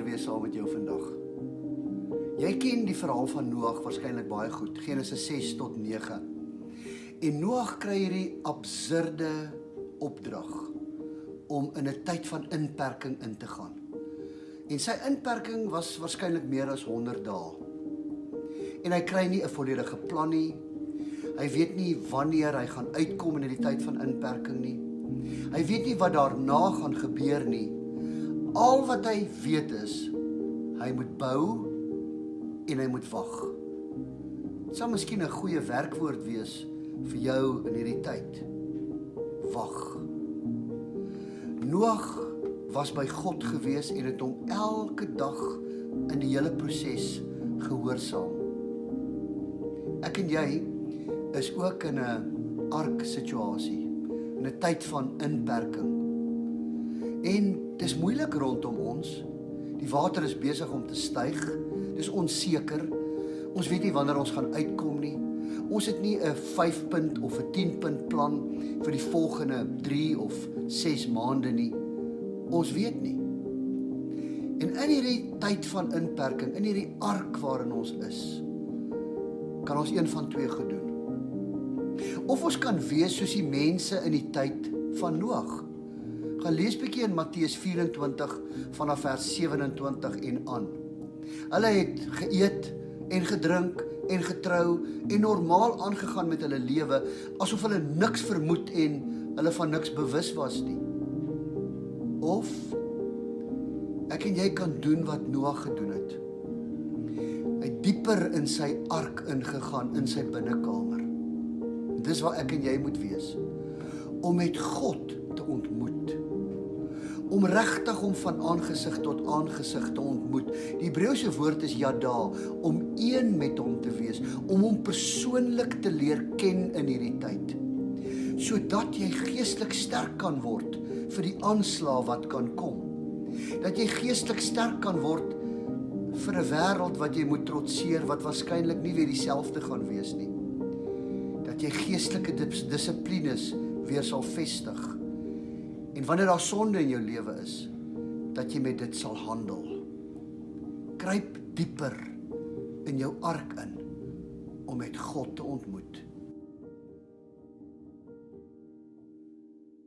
lees saam met jou vandag. Jy ken die verhaal van Noag waarskynlik baie goed, Genesis 6 tot 9. En Noag kry hierdie absurde opdrag om in 'n tyd van inperking in te gaan. En sy inperking was waarskynlik meer as 100 dae. En hy kry nie 'n volledige plan nie. Hy weet nie wanneer hy gaan uitkom in hierdie tyd van inperking nie. Hy weet nie wat daarna gaan gebeur nie. Al wat hy weet is hy moet bou en hy moet wag. Dit sal miskien 'n goeie werkwoord wees vir jou in hierdie tyd. Wag. Noag was by God gewees en het hom elke dag in die hele proses gehoorsaam. Ek en jy is ook in 'n ark situasie, in 'n tyd van inperking. En dis moeilik rondom ons. Die water is besig om te styg. Dis onseker. Ons weet nie wanneer ons gaan uitkom nie. Ons het nie 'n 5 punt of 'n 10 punt plan vir die volgende 3 of 6 maande nie. Ons weet nie. En in hierdie tyd van inperking, in hierdie ark waarin ons is, kan ons een van twee gedoen. Of ons kan wees soos die mense in die tyd van Noag. Gaan lees bietjie in Matteus 24 vanaf vers 27 en aan. Hulle het geëet en gedrink en getrou en normaal aangegaan met hulle lewe asof hulle niks vermoed en hulle van niks bewus was nie. Of ek en jy kan doen wat Noag gedoen het. Hy dieper in sy ark ingegaan in sy binnekamer. Dis waar ek en jy moet wees om met God te ontmoet om regtig om van aangesig tot aangesig te ontmoet. Die Hebreëse woord is yada, om een met hom te wees, om hom persoonlik te leer ken in hierdie tyd. Sodat jy geestelik sterk kan word vir die aanslag wat kan kom. Dat jy geestelik sterk kan word vir 'n wêreld wat jy moet trotseer wat waarskynlik nie weer dieselfde gaan wees nie. Dat jy geestelike dissiplines weer sal vestig En wanneer daar sonde in jou lewe is, dat jy met dit sal handel. Kruip dieper in jou ark in om met God te ontmoet.